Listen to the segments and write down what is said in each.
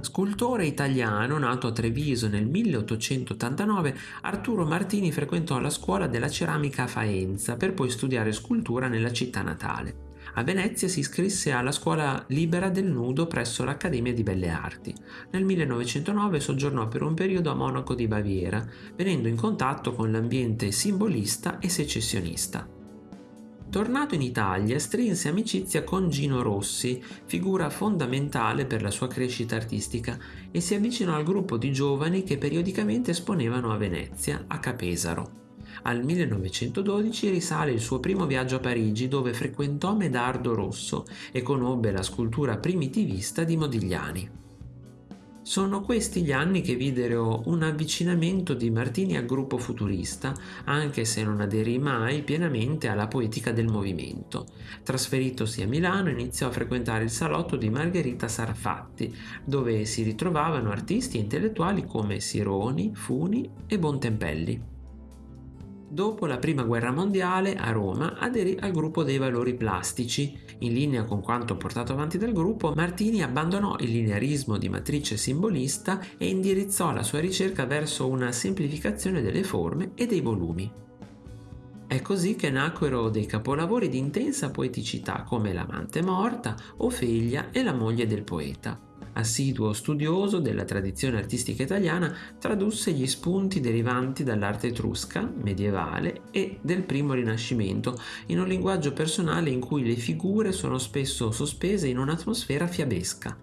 Scultore italiano nato a Treviso nel 1889, Arturo Martini frequentò la scuola della ceramica a Faenza per poi studiare scultura nella città natale. A Venezia si iscrisse alla scuola libera del nudo presso l'Accademia di Belle Arti. Nel 1909 soggiornò per un periodo a Monaco di Baviera, venendo in contatto con l'ambiente simbolista e secessionista. Tornato in Italia, strinse amicizia con Gino Rossi, figura fondamentale per la sua crescita artistica, e si avvicinò al gruppo di giovani che periodicamente esponevano a Venezia, a Capesaro. Al 1912 risale il suo primo viaggio a Parigi dove frequentò Medardo Rosso e conobbe la scultura primitivista di Modigliani. Sono questi gli anni che videro un avvicinamento di Martini al gruppo futurista, anche se non aderì mai pienamente alla poetica del movimento. Trasferitosi a Milano iniziò a frequentare il salotto di Margherita Sarfatti, dove si ritrovavano artisti e intellettuali come Sironi, Funi e Bontempelli. Dopo la Prima Guerra Mondiale, a Roma, aderì al gruppo dei valori plastici. In linea con quanto portato avanti dal gruppo, Martini abbandonò il linearismo di matrice simbolista e indirizzò la sua ricerca verso una semplificazione delle forme e dei volumi. È così che nacquero dei capolavori di intensa poeticità come L'amante morta, Ofelia e La moglie del poeta. Assiduo studioso della tradizione artistica italiana, tradusse gli spunti derivanti dall'arte etrusca, medievale e del primo rinascimento in un linguaggio personale in cui le figure sono spesso sospese in un'atmosfera fiabesca.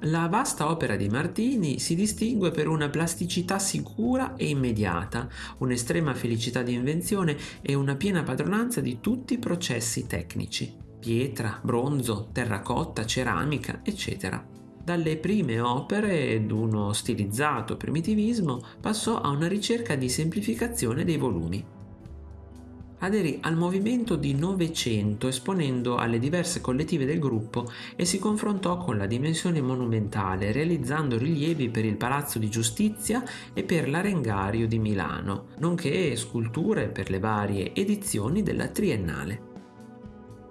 La vasta opera di Martini si distingue per una plasticità sicura e immediata, un'estrema felicità di invenzione e una piena padronanza di tutti i processi tecnici pietra, bronzo, terracotta, ceramica, eccetera. Dalle prime opere ed uno stilizzato primitivismo passò a una ricerca di semplificazione dei volumi. Aderì al movimento di Novecento esponendo alle diverse collettive del gruppo e si confrontò con la dimensione monumentale realizzando rilievi per il Palazzo di Giustizia e per l'Arengario di Milano, nonché sculture per le varie edizioni della Triennale.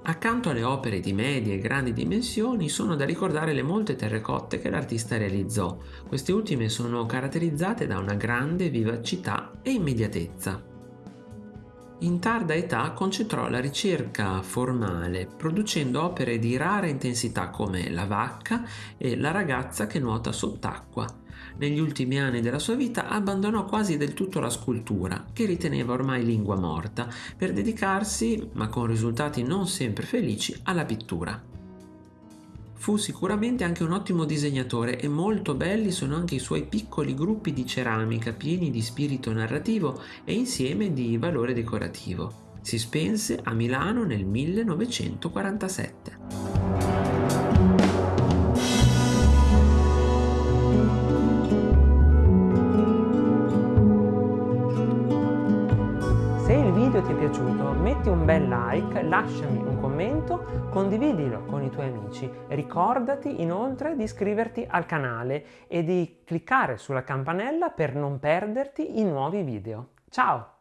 Accanto alle opere di medie e grandi dimensioni sono da ricordare le molte terrecotte che l'artista realizzò. Queste ultime sono caratterizzate da una grande vivacità e immediatezza. In tarda età concentrò la ricerca formale, producendo opere di rara intensità come La vacca e La ragazza che nuota sott'acqua, negli ultimi anni della sua vita abbandonò quasi del tutto la scultura, che riteneva ormai lingua morta, per dedicarsi, ma con risultati non sempre felici, alla pittura. Fu sicuramente anche un ottimo disegnatore e molto belli sono anche i suoi piccoli gruppi di ceramica pieni di spirito narrativo e insieme di valore decorativo. Si spense a Milano nel 1947. Piaciuto metti un bel like, lasciami un commento, condividilo con i tuoi amici. Ricordati inoltre di iscriverti al canale e di cliccare sulla campanella per non perderti i nuovi video. Ciao!